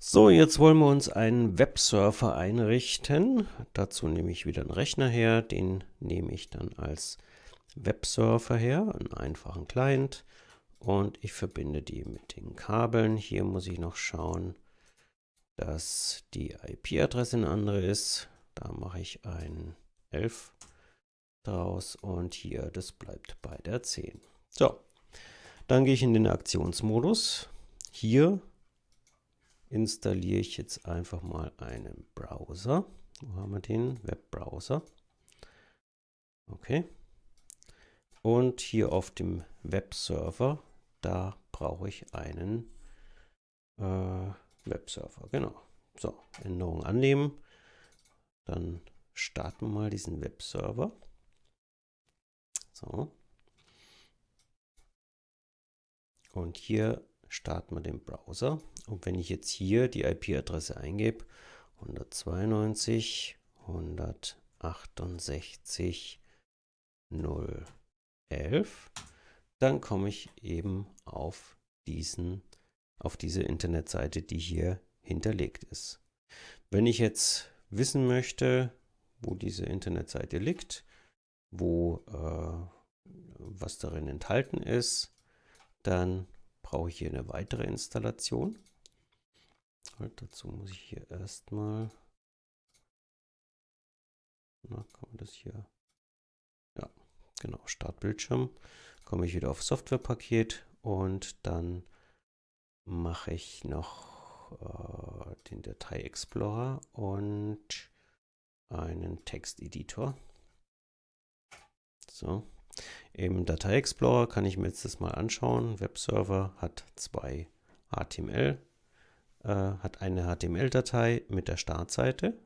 So, jetzt wollen wir uns einen Websurfer einrichten. Dazu nehme ich wieder einen Rechner her. Den nehme ich dann als Websurfer her, einen einfachen Client. Und ich verbinde die mit den Kabeln. Hier muss ich noch schauen, dass die IP-Adresse eine andere ist. Da mache ich ein 11 draus und hier, das bleibt bei der 10. So, dann gehe ich in den Aktionsmodus. Hier installiere ich jetzt einfach mal einen Browser. Wo haben wir den? Webbrowser. Okay. Und hier auf dem Webserver, da brauche ich einen äh, Webserver. Genau. So, Änderung annehmen. Dann starten wir mal diesen Webserver. So. Und hier starten wir den Browser. Und wenn ich jetzt hier die IP-Adresse eingebe, 192, 168, 011, dann komme ich eben auf diesen, auf diese Internetseite, die hier hinterlegt ist. Wenn ich jetzt wissen möchte, wo diese Internetseite liegt, wo äh, was darin enthalten ist, dann brauche ich hier eine weitere Installation. Halt, dazu muss ich hier erstmal, na, kann man das hier, ja, genau, Startbildschirm, komme ich wieder auf Softwarepaket und dann mache ich noch äh, den Datei Explorer und einen Texteditor. So, im Datei Explorer kann ich mir jetzt das mal anschauen. Webserver hat zwei HTML, äh, hat eine HTML-Datei mit der Startseite.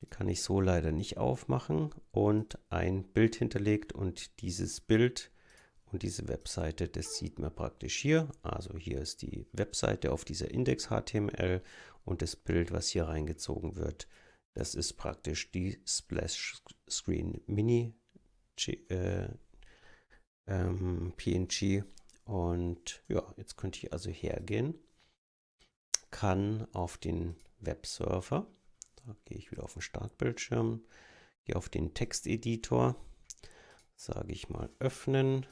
Die kann ich so leider nicht aufmachen und ein Bild hinterlegt und dieses Bild und diese Webseite, das sieht man praktisch hier. Also hier ist die Webseite auf dieser Index HTML und das Bild, was hier reingezogen wird, das ist praktisch die Splash Screen Mini äh, ähm, PNG. Und ja, jetzt könnte ich also hergehen, kann auf den Webserver, da gehe ich wieder auf den Startbildschirm, gehe auf den Texteditor, sage ich mal öffnen,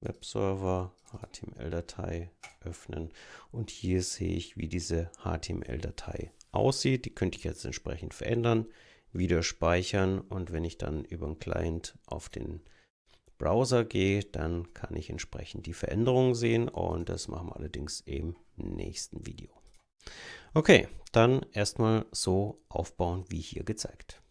Webserver, HTML-Datei öffnen. Und hier sehe ich, wie diese HTML-Datei aussieht. Die könnte ich jetzt entsprechend verändern, wieder speichern. Und wenn ich dann über den Client auf den Browser gehe, dann kann ich entsprechend die Veränderungen sehen und das machen wir allerdings im nächsten Video. Okay, dann erstmal so aufbauen wie hier gezeigt.